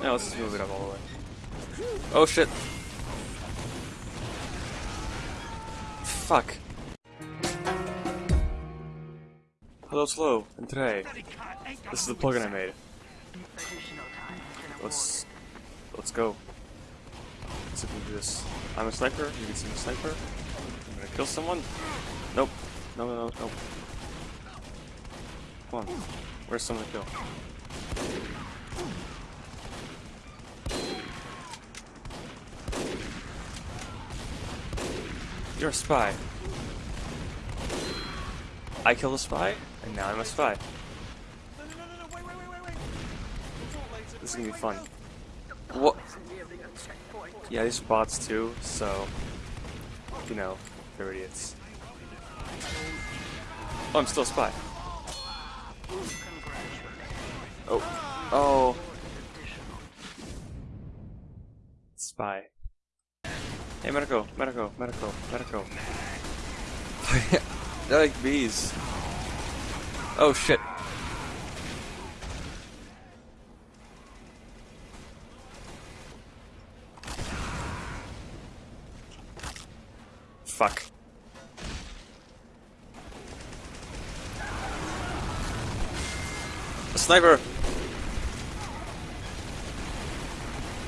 Yeah, let's just move it up all the way. Oh shit. Fuck. Hello, Slow, and today, this is the plugin I made. Let's, let's go. Let's see if we do this. I'm a sniper, you can see me sniper. I'm gonna kill someone. Nope. No, no, no, nope. Come on. Where's someone to kill? You're a spy. I killed a spy, and now I'm a spy. This is gonna be fun. What? Yeah, these are bots too, so you know, they're idiots. Oh, I'm still a spy. Oh, oh, spy. Hey, medico, medico, medico, medico. They're like bees. Oh shit. Fuck. A sniper!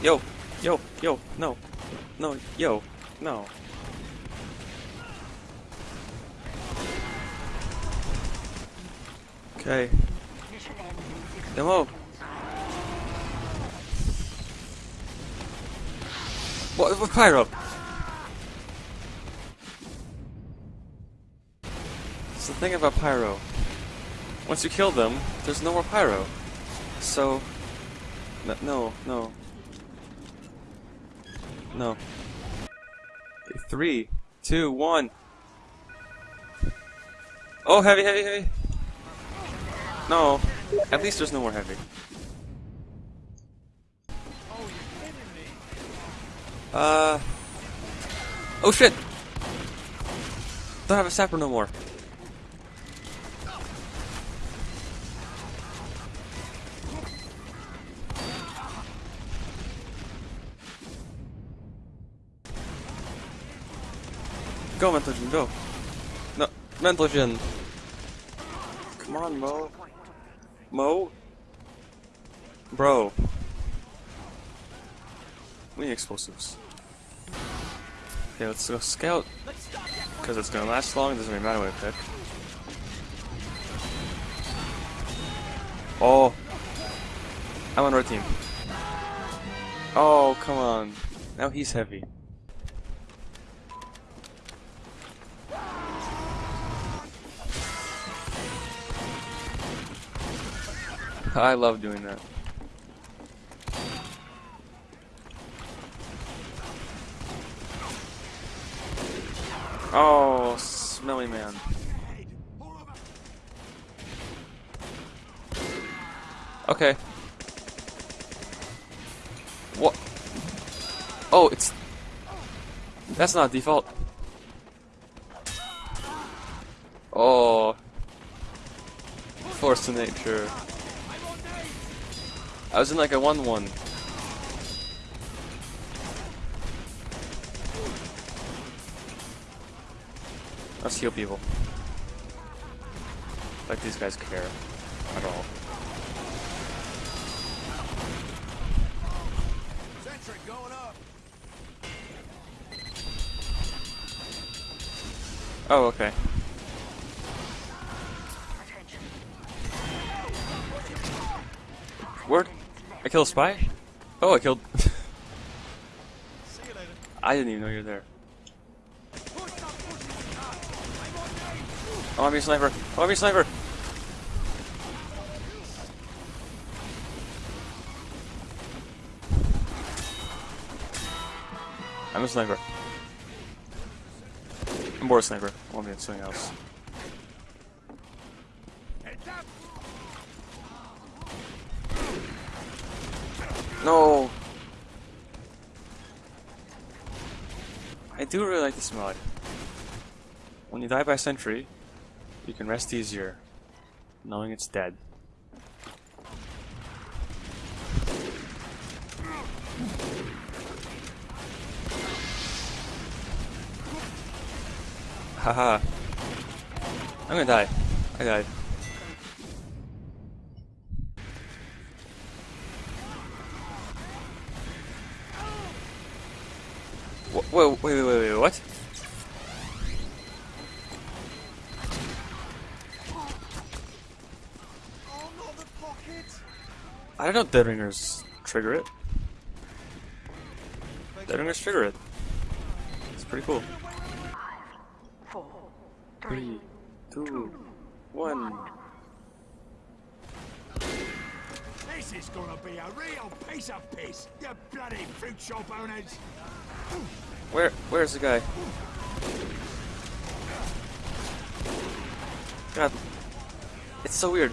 Yo, yo, yo, no, no, yo, no. Okay. Demo. What, what pyro? It's the thing about pyro. Once you kill them, there's no more pyro. So, n- no, no, no. Three, two, one. Oh, heavy, heavy, heavy. No, at least there's no more heavy. Oh. Uh. Oh shit! Don't have a sapper no more. Go, Mentogen, go. No, Mentogen. Come on, Mo. Mo? Bro. We need explosives. Okay, let's go scout. Because it's gonna last long, it doesn't really matter what I pick. Oh. I'm on red team. Oh, come on. Now he's heavy. I love doing that. Oh, smelly man. Okay. What? Oh, it's... That's not default. Oh. Force to nature. I was in like a 1-1. Let's heal people. Like these guys care at all. Sentry going up. Oh, okay. I killed a spy? Oh, I killed... See you later. I didn't even know you were there. Push up, push it. I'm on name. Oh, I'm your sniper! Oh, I'm your sniper! I'm a sniper. I'm more a sniper. I want me to something else. No! I do really like this mod. When you die by sentry, you can rest easier, knowing it's dead. Haha. I'm gonna die. I died. Whoa, wait, wait, wait, wait, what? I don't know Dead Ringers trigger it. Dead Ringers trigger it. It's pretty cool. Three, two, one. This is gonna be a real piece of piss, you bloody fruit shop owners! Where, where's the guy? God, it's so weird.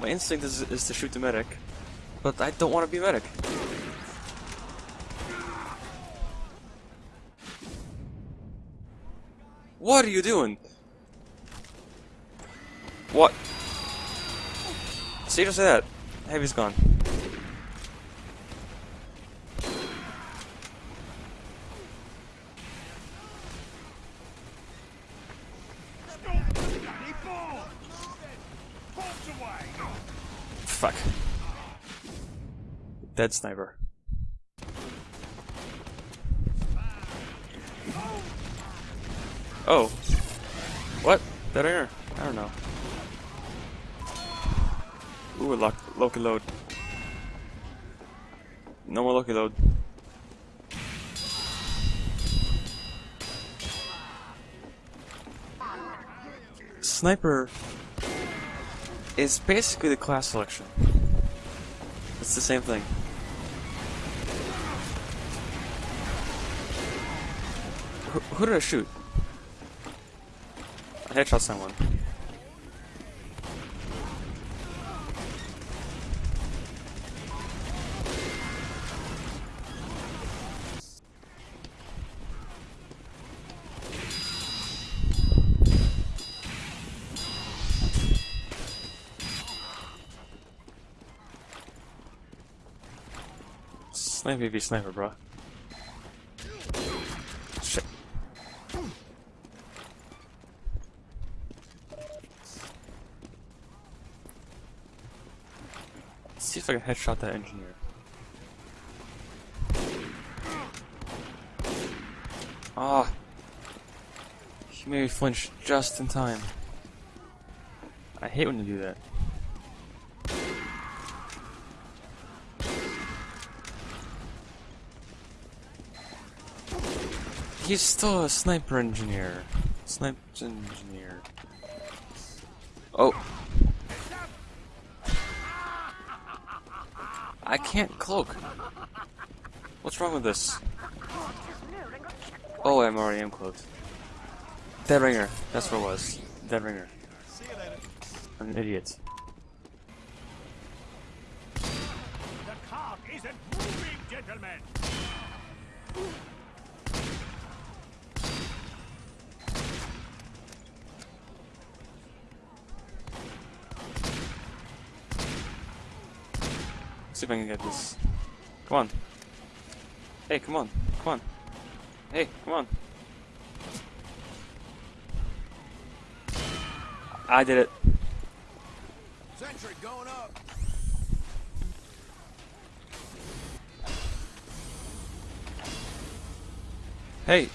My instinct is, is to shoot the medic, but I don't want to be medic. What are you doing? What? See, just that. Heavy's gone. Fuck. Dead sniper. Oh. What? Dead air? I don't know. Ooh, lock, Loch-n-Load. No more Loch-n-Load. Sniper is basically the class selection. It's the same thing. Who, who did I shoot? I headshot someone. Sniper v sniper, bro. Shit. Let's see if I can headshot that engineer. Ah. He made me flinch just in time. I hate when you do that. He's still a sniper engineer. Sniper engineer. Oh. I can't cloak. What's wrong with this? Oh, I'm already am cloaked. Dead ringer. That's what it was. Dead ringer. I'm an idiot. The isn't moving, gentlemen! See if I can get this. Come on. Hey, come on. Come on. Hey, come on. I did it. Sentry going up! Hey.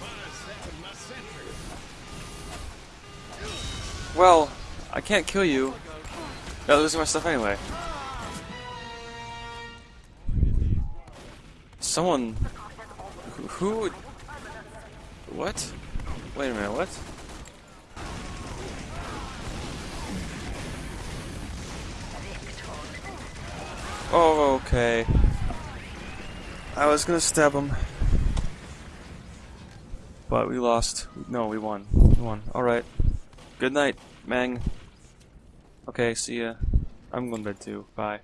Well, I can't kill you. Gotta lose my stuff anyway. Someone. Who. What? Wait a minute, what? Oh, okay. I was gonna stab him. But we lost. No, we won. We won. Alright. Good night, Mang. Okay, see ya. I'm going to bed too. Bye.